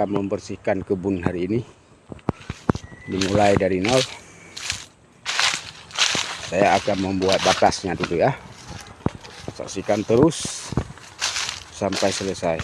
akan membersihkan kebun hari ini. Dimulai dari nol. Saya akan membuat batasnya dulu ya. Saksikan terus sampai selesai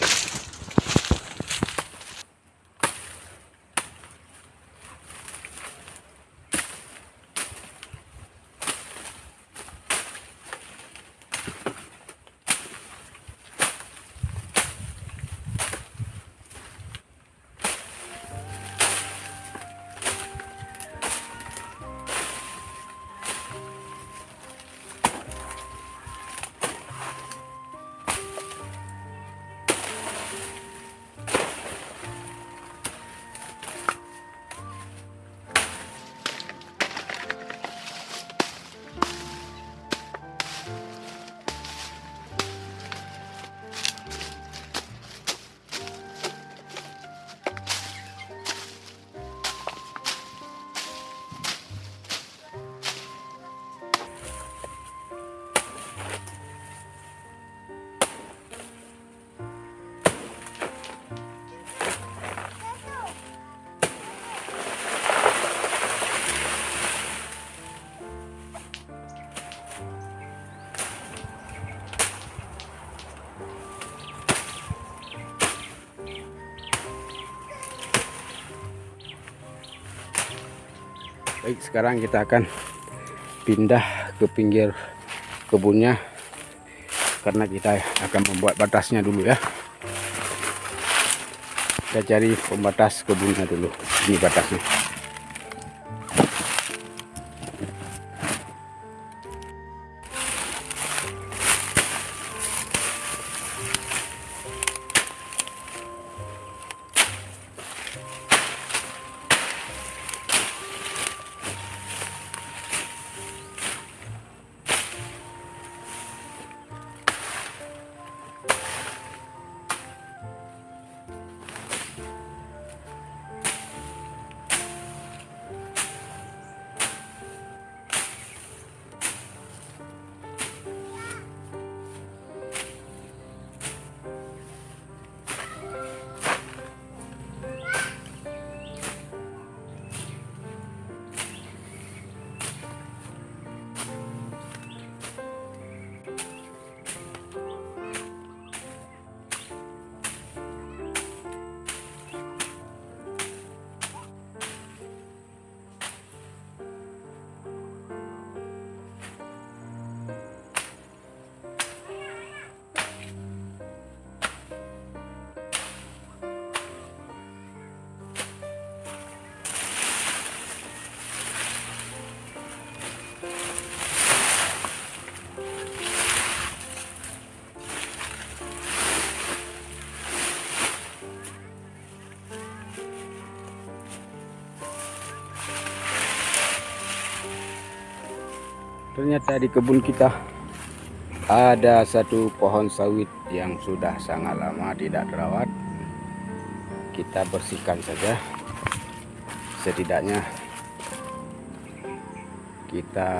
Baik, sekarang kita akan pindah ke pinggir kebunnya karena kita akan membuat batasnya dulu ya. Kita cari pembatas kebunnya dulu. Ini batasnya. Ternyata di kebun kita ada satu pohon sawit yang sudah sangat lama tidak terawat. Kita bersihkan saja. Setidaknya kita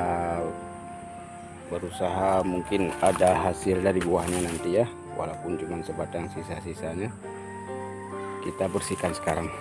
berusaha mungkin ada hasil dari buahnya nanti ya. Walaupun cuma sebatang sisa-sisanya. Kita bersihkan sekarang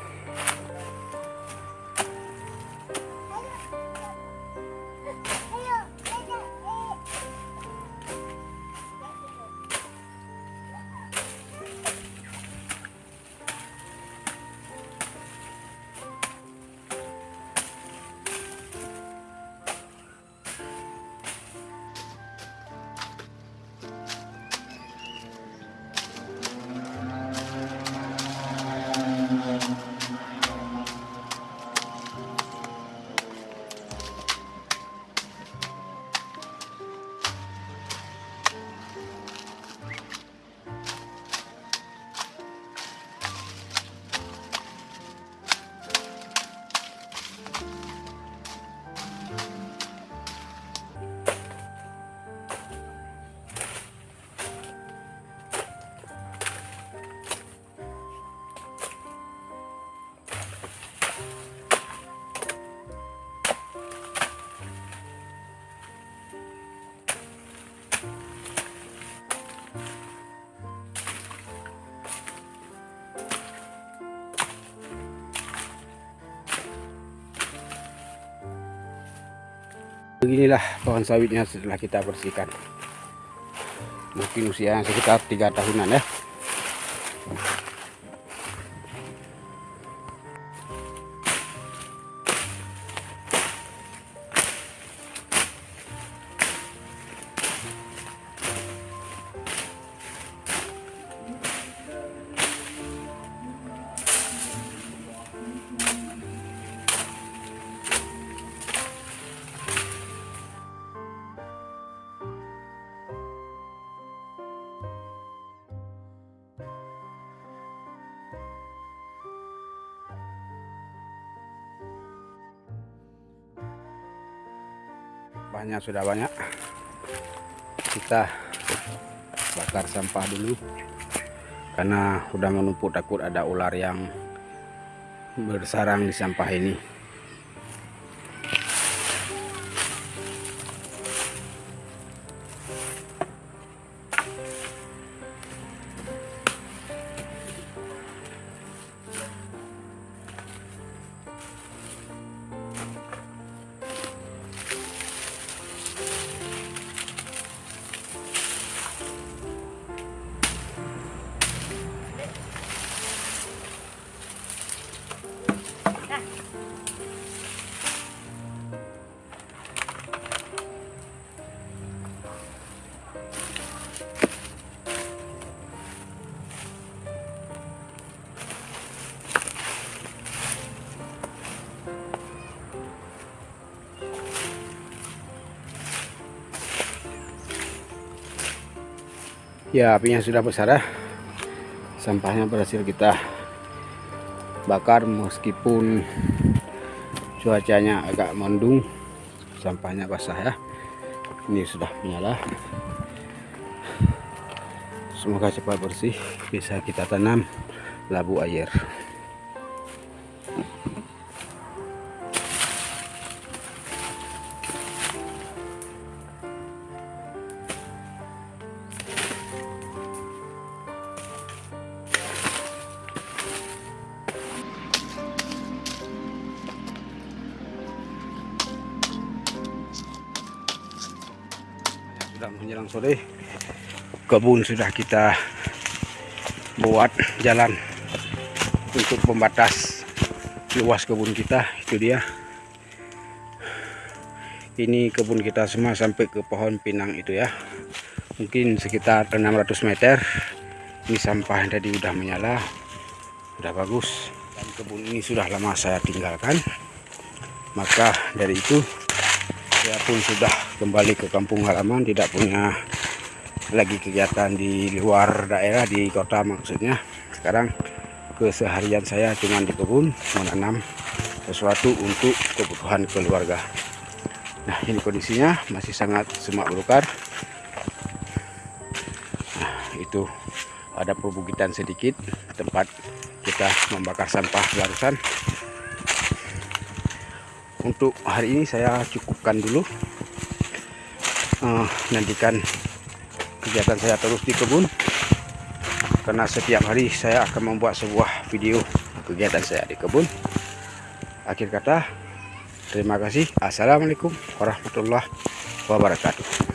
beginilah pohon sawitnya setelah kita bersihkan. Mungkin usianya sekitar tiga tahunan ya sampahnya sudah banyak. Kita bakar sampah dulu. Karena sudah menumpuk takut ada ular yang bersarang di sampah ini ya apinya sudah besar ya. Sampahnya berhasil kita bakar meskipun cuacanya agak mendung sampahnya basah ya. Ini sudah menyala. Semoga cepat bersih bisa kita tanam labu air sudah menjelang sore. Kebun sudah kita buat jalan untuk pembatas luas kebun kita itu dia. Ini kebun kita semua sampai ke pohon pinang itu ya. Mungkin sekitar 600 meter. Ini sampah yang tadi udah menyala udah bagus. Dan kebun ini sudah lama saya tinggalkan. Maka dari itu saya pun sudah kembali ke kampung halaman tidak punya lagi kegiatan di luar daerah di kota maksudnya. Sekarang keseharian saya cuma di kebun menanam sesuatu untuk kebutuhan keluarga. Nah ini kondisinya masih sangat semak belukar. Nah itu ada perbukitan sedikit tempat kita membakar sampah barusan untuk hari ini saya cukupkan dulu. Uh, nantikan kegiatan saya terus di kebun. Karena setiap hari saya akan membuat sebuah video kegiatan saya di kebun. Akhir kata terima kasih. Assalamualaikum warahmatullahi wabarakatuh